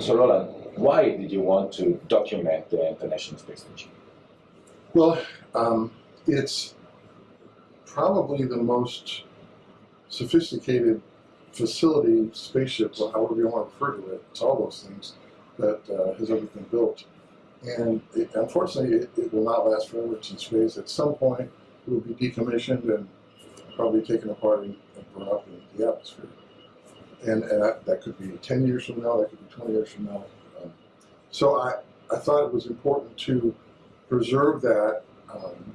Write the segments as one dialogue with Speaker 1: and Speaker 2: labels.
Speaker 1: So Roland, why did you want to document the International Space Station?
Speaker 2: Well, um, it's probably the most sophisticated facility, spaceship, or however you want to refer to it, it's all those things, that uh, has ever been built. And it, unfortunately, it, it, will not last forever. It's in space. At some point, it will be decommissioned and probably taken apart and, brought up into the atmosphere. And, and that, that, could be 10 years from now, that could be 20 years from now. Um, so I, I thought it was important to preserve that um,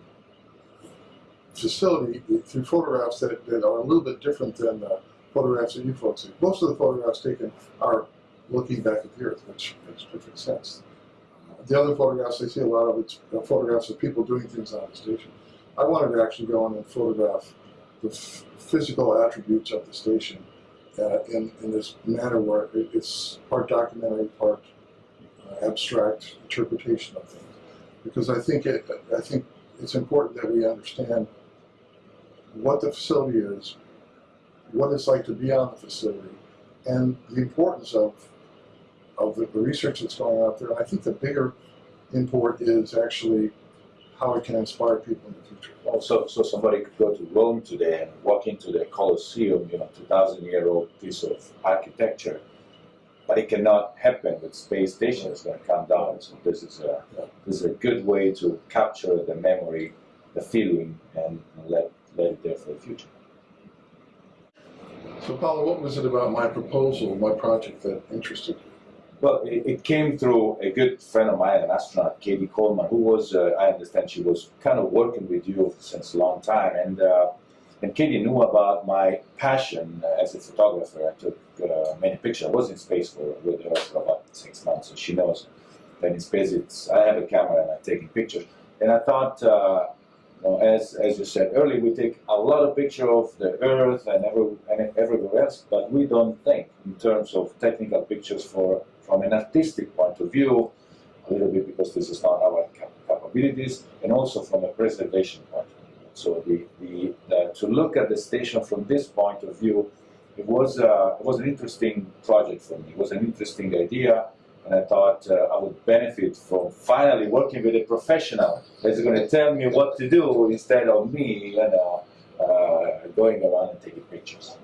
Speaker 2: facility through photographs that, that are a little bit different than the photographs that you folks see. Most of the photographs taken are looking back at the Earth, which makes perfect sense. The other photographs, I see a lot of it's photographs of people doing things on the station. I wanted to actually go in and photograph the physical attributes of the station uh, in, in this manner where it, it's part documentary, part uh, abstract interpretation of things. Because I think it, I think it's important that we understand what the facility is, what it's like to be on the facility, and the importance of of the, the research that's going out there. I think the bigger import is actually how it can inspire people in the future.
Speaker 1: Oh, also, so somebody could go to Rome today and walk into the Colosseum, you know, 2,000 year old piece of architecture, but it cannot happen with space station. It's going to come down. So this is a this is a good way to capture the memory, the feeling, and let let it there for the future.
Speaker 2: So Paolo, what was it about my proposal, my project that interested you?
Speaker 1: Well, it, it, came through a good friend of mine, an astronaut, Cady Coleman, who was, uh, I understand she was kind of working with you since a long time. And, uh, and Cady knew about my passion as a photographer. I took uh, many pictures. I was in space for, with her for about six months, so she knows that in space it's, I have a camera and I'm taking pictures. And I thought, as, as you said earlier, we take a lot of pictures of the Earth and, every, and everywhere else, but we don't think in terms of technical pictures for from an artistic point of view, a little bit because this is not our cap capabilities, and also from a preservation point of view. So the, the, the, to look at the station from this point of view, it was, uh, it was an interesting project for me. It was an interesting idea, and I thought uh, I would benefit from finally working with a professional that's going to tell me what to do instead of me, you know, uh, going around and taking pictures.